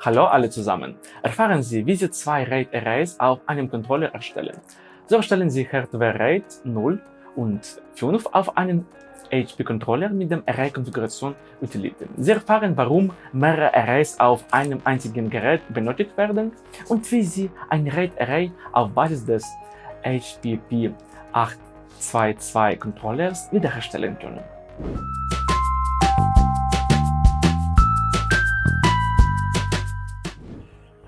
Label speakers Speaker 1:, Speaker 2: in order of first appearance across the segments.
Speaker 1: Hallo alle zusammen! Erfahren Sie, wie Sie zwei RAID-Arrays auf einem Controller erstellen. So erstellen Sie Hardware-RAID 0 und 5 auf einem HP-Controller mit dem Array-Konfiguration Utility. Sie erfahren, warum mehrere Arrays auf einem einzigen Gerät benötigt werden und wie Sie ein RAID-Array auf Basis des HPP 822 Controllers wiederherstellen können.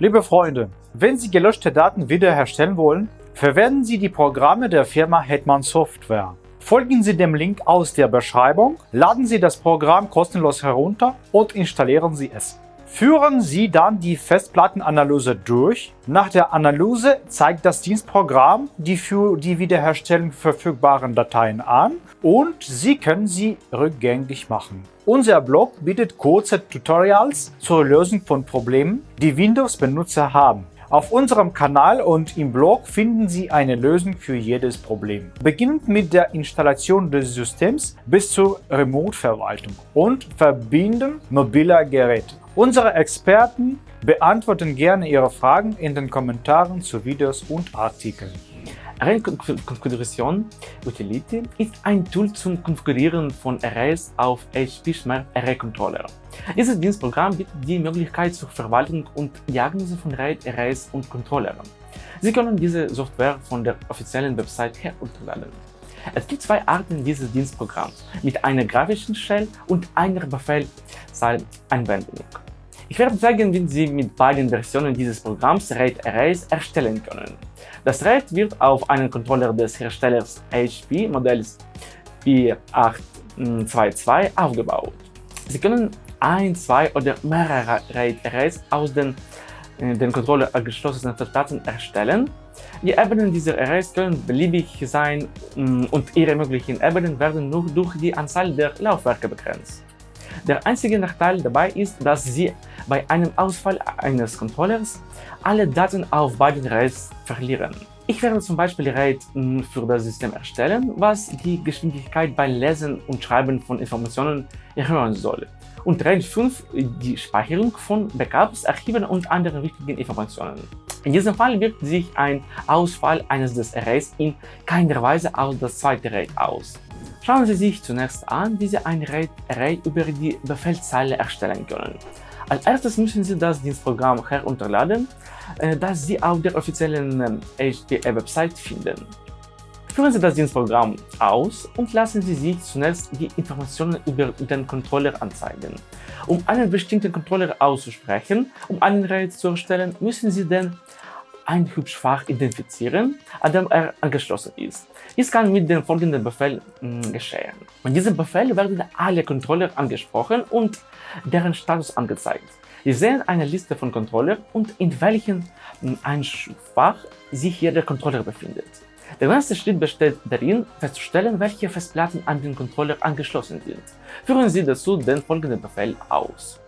Speaker 2: Liebe Freunde, wenn Sie gelöschte Daten wiederherstellen wollen, verwenden Sie die Programme der Firma Hetman Software. Folgen Sie dem Link aus der Beschreibung, laden Sie das Programm kostenlos herunter und installieren Sie es. Führen Sie dann die Festplattenanalyse durch. Nach der Analyse zeigt das Dienstprogramm die für die Wiederherstellung verfügbaren Dateien an und Sie können sie rückgängig machen. Unser Blog bietet kurze Tutorials zur Lösung von Problemen, die Windows-Benutzer haben. Auf unserem Kanal und im Blog finden Sie eine Lösung für jedes Problem. Beginnend mit der Installation des Systems bis zur Remote-Verwaltung und Verbinden mobiler Geräte. Unsere Experten beantworten gerne Ihre Fragen in den Kommentaren zu Videos und Artikeln.
Speaker 1: Array-Konfiguration Utility ist ein Tool zum Konfigurieren von Arrays auf HP Smart Array Controller. Dieses Dienstprogramm bietet die Möglichkeit zur Verwaltung und Diagnose von RAID Arrays und Controllern. Sie können diese Software von der offiziellen Website herunterladen. Es gibt zwei Arten dieses Dienstprogramms, mit einer grafischen Shell und einer Befehlseinwendung. Ich werde zeigen, wie Sie mit beiden Versionen dieses Programms RAID Arrays erstellen können. Das RAID wird auf einen Controller des Herstellers HP Modells P822 aufgebaut. Sie können ein, zwei oder mehrere RAID Arrays aus den, äh, den Controller angeschlossenen Festplatten erstellen. Die Ebenen dieser Arrays können beliebig sein mm, und ihre möglichen Ebenen werden nur durch die Anzahl der Laufwerke begrenzt. Der einzige Nachteil dabei ist, dass Sie bei einem Ausfall eines Controllers alle Daten auf beiden RAIDs verlieren. Ich werde zum Beispiel RAID hm, für das System erstellen, was die Geschwindigkeit beim Lesen und Schreiben von Informationen erhöhen soll und RAID 5 die Speicherung von Backups, Archiven und anderen wichtigen Informationen. In diesem Fall wirkt sich ein Ausfall eines des Arrays in keiner Weise auf das zweite RAID aus. Schauen Sie sich zunächst an, wie Sie ein Array über die Befehlszeile erstellen können. Als erstes müssen Sie das Dienstprogramm herunterladen, äh, das Sie auf der offiziellen HPE-Website finden. Führen Sie das Dienstprogramm aus und lassen Sie sich zunächst die Informationen über den Controller anzeigen. Um einen bestimmten Controller auszusprechen, um einen RAID zu erstellen, müssen Sie den Einhübschfach identifizieren, an dem er angeschlossen ist. Dies kann mit dem folgenden Befehl hm, geschehen. Mit diesem Befehl werden alle Controller angesprochen und deren Status angezeigt. Sie sehen eine Liste von Controllern und in welchem hm, Einschubfach sich jeder Controller befindet. Der erste Schritt besteht darin, festzustellen, welche Festplatten an den Controller angeschlossen sind. Führen Sie dazu den folgenden Befehl aus.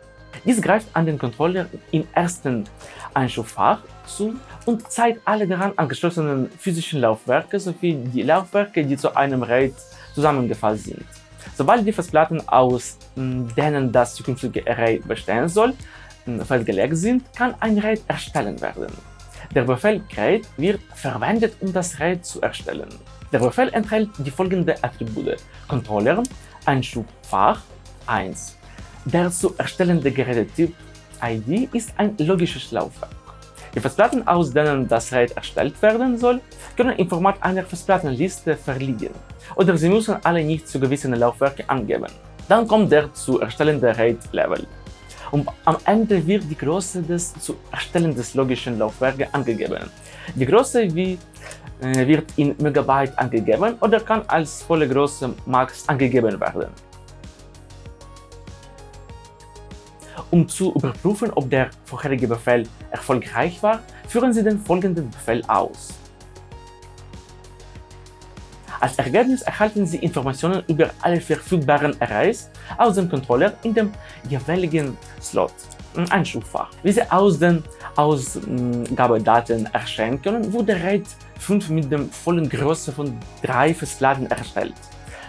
Speaker 1: Dies greift an den Controller im ersten Einschubfach zu und zeigt alle daran angeschlossenen physischen Laufwerke sowie die Laufwerke, die zu einem RAID zusammengefasst sind. Sobald die Festplatten, aus denen das zukünftige Array bestehen soll, festgelegt sind, kann ein RAID erstellen werden. Der Befehl create wird verwendet, um das RAID zu erstellen. Der Befehl enthält die folgenden Attribute: Controller, Einschubfach 1. Der zu erstellende Gerätetyp ID ist ein logisches Laufwerk. Die Festplatten, aus denen das RAID erstellt werden soll, können im Format einer Festplattenliste verliegen oder sie müssen alle nicht zugewissene Laufwerke angeben. Dann kommt der zu erstellende RAID-Level. Und am Ende wird die Größe des zu erstellenden logischen Laufwerkes angegeben. Die Größe wie, äh, wird in Megabyte angegeben oder kann als volle Größe Max angegeben werden. Um zu überprüfen, ob der vorherige Befehl erfolgreich war, führen Sie den folgenden Befehl aus. Als Ergebnis erhalten Sie Informationen über alle verfügbaren Arrays aus dem Controller in dem jeweiligen Slot Einschubfach. Wie Sie aus den Ausgabedaten erscheinen können, wurde RAID 5 mit der vollen Größe von drei Festplatten erstellt.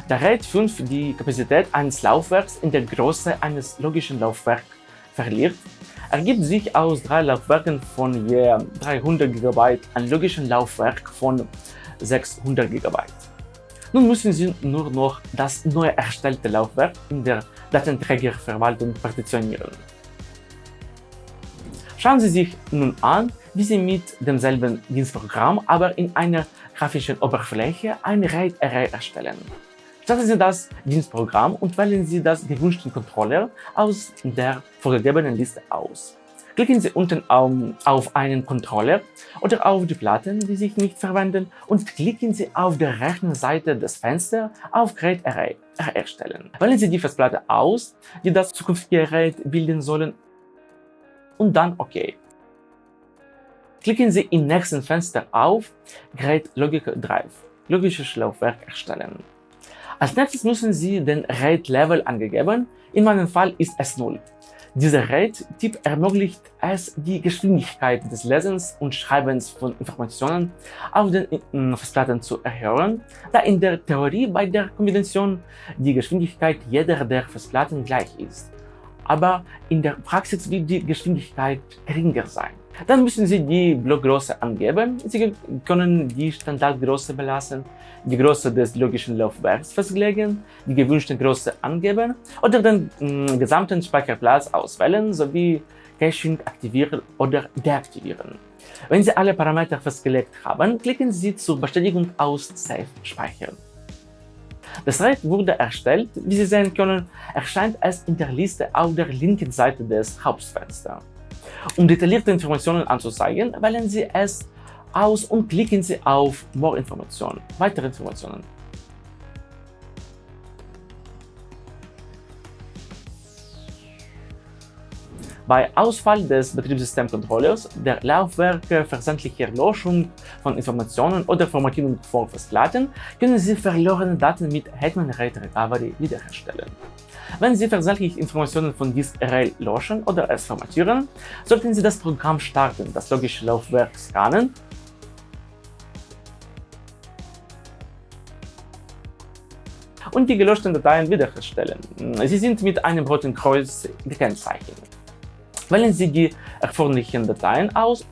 Speaker 1: Da RAID 5 die Kapazität eines Laufwerks in der Größe eines logischen Laufwerks verliert, ergibt sich aus drei Laufwerken von je 300 GB ein logisches Laufwerk von 600 GB. Nun müssen Sie nur noch das neu erstellte Laufwerk in der Datenträgerverwaltung partitionieren. Schauen Sie sich nun an, wie Sie mit demselben Dienstprogramm, aber in einer grafischen Oberfläche ein RAID-Array erstellen. Starten Sie das Dienstprogramm und wählen Sie das gewünschte Controller aus der vorgegebenen Liste aus. Klicken Sie unten auf einen Controller oder auf die Platten, die sich nicht verwenden und klicken Sie auf der rechten Seite des Fensters auf Create Array erstellen. Wählen Sie die Festplatte aus, die das zukünftige Array bilden sollen und dann OK. Klicken Sie im nächsten Fenster auf Create Logic Drive, logisches Laufwerk erstellen. Als nächstes müssen Sie den RAID-Level angeben, in meinem Fall ist es 0. Dieser RAID-Typ ermöglicht es, die Geschwindigkeit des Lesens und Schreibens von Informationen auf den Festplatten zu erhöhen, da in der Theorie bei der Kombination die Geschwindigkeit jeder der Festplatten gleich ist. Aber in der Praxis wird die Geschwindigkeit geringer sein. Dann müssen Sie die Blockgröße angeben. Sie können die Standardgröße belassen, die Größe des logischen Laufwerks festlegen, die gewünschte Größe angeben oder den mh, mm, gesamten Speicherplatz auswählen sowie Caching aktivieren oder deaktivieren. Wenn Sie alle Parameter festgelegt haben, klicken Sie zur Bestätigung aus Save speichern. Das RAID wurde erstellt, wie Sie sehen können, erscheint es in der Liste auf der linken Seite des Hauptfensters. Um detaillierte Informationen anzuzeigen, wählen Sie es aus und klicken Sie auf More Informationen, weitere Informationen. Bei Ausfall des Betriebssystemcontrollers, der Laufwerke, versandlicher Löschung von Informationen oder Formatierung von Festplatten können Sie verlorene Daten mit Hetman RAID Recovery wiederherstellen. Wenn Sie versehentlich Informationen von Disk Array löschen oder es formatieren, sollten Sie das Programm starten, das logische Laufwerk scannen und die gelöschten Dateien wiederherstellen. Sie sind mit einem roten Kreuz gekennzeichnet. Wählen Sie die erforderlichen Dateien aus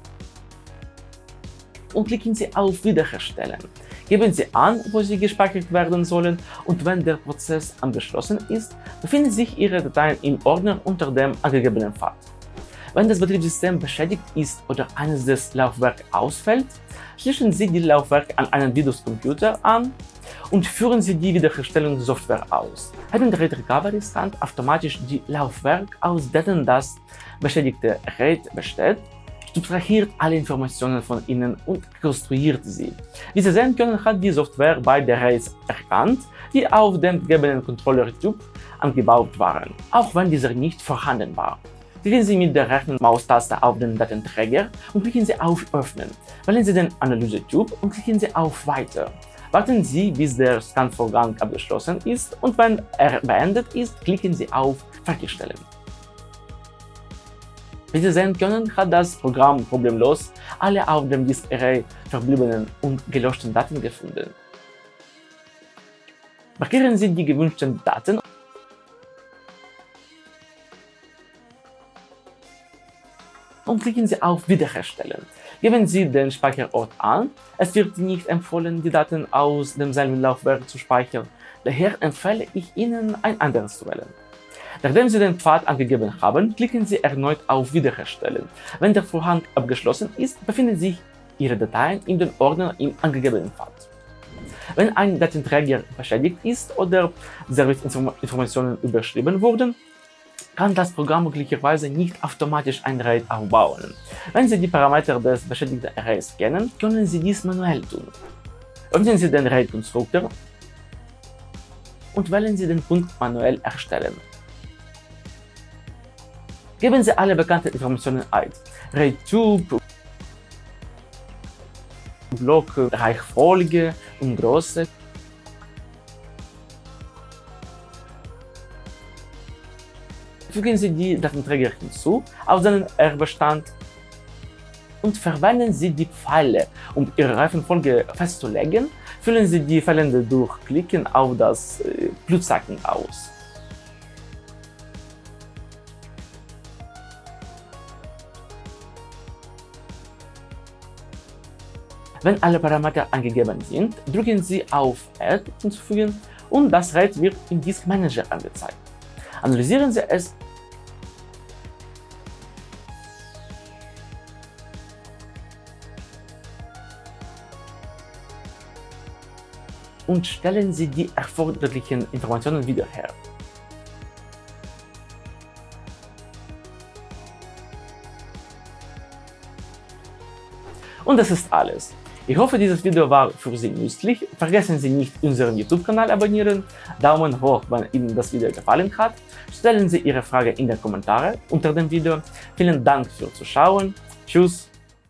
Speaker 1: und klicken Sie auf Wiederherstellen. Geben Sie an, wo sie gespeichert werden sollen und wenn der Prozess abgeschlossen ist, befinden sich Ihre Dateien im Ordner unter dem angegebenen Pfad. Wenn das Betriebssystem beschädigt ist oder eines des Laufwerks ausfällt, schließen Sie die Laufwerke an einen Windows-Computer an und führen Sie die Wiederherstellungssoftware aus. Hätten RAID Recovery scannt automatisch die Laufwerke, aus denen das beschädigte RAID besteht subtrahiert alle Informationen von ihnen und rekonstruiert sie. Wie Sie sehen können, hat die Software bei der Race erkannt, die auf dem gegebenen Controller-Typ angebaut waren, auch wenn dieser nicht vorhanden war. Klicken Sie mit der rechten Maustaste auf den Datenträger und klicken Sie auf Öffnen. Wählen Sie den Analyse-Typ und klicken Sie auf Weiter. Warten Sie, bis der Scan-Vorgang abgeschlossen ist und wenn er beendet ist, klicken Sie auf Fertigstellen. Wie Sie sehen können, hat das Programm problemlos alle auf dem Disk Array verbliebenen und gelöschten Daten gefunden. Markieren Sie die gewünschten Daten und klicken Sie auf Wiederherstellen. Geben Sie den Speicherort an. Es wird nicht empfohlen, die Daten aus demselben Laufwerk zu speichern. Daher empfehle ich Ihnen, ein anderes zu wählen. Nachdem Sie den Pfad angegeben haben, klicken Sie erneut auf Wiederherstellen. Wenn der Vorhang abgeschlossen ist, befinden sich Ihre Dateien in den Ordner im angegebenen Pfad. Wenn ein Datenträger beschädigt ist oder Serviceinformationen überschrieben wurden, kann das Programm möglicherweise nicht automatisch ein RAID aufbauen. Wenn Sie die Parameter des beschädigten Arrays kennen, können Sie dies manuell tun. Öffnen Sie den RAID-Konstruktor und wählen Sie den Punkt Manuell erstellen. Geben Sie alle bekannten Informationen ein. RAID-Typ, Block, Reichfolge und Größe. fügen Sie die Datenträger hinzu auf seinen Erbestand und verwenden Sie die Pfeile, um Ihre Reifenfolge festzulegen, füllen Sie die Fehlende durch Klicken auf das äh, Blutzeichen aus. Wenn alle Parameter angegeben sind, drücken Sie auf Add hinzufügen und das Rät wird im Disk Manager angezeigt. Analysieren Sie es und stellen Sie die erforderlichen Informationen wieder her. Und das ist alles. Ich hoffe, dieses Video war für Sie nützlich. Vergessen Sie nicht, unseren YouTube-Kanal abonnieren, Daumen hoch, wenn Ihnen das Video gefallen hat, stellen Sie Ihre Frage in den Kommentaren unter dem Video. Vielen Dank fürs Zuschauen, Tschüss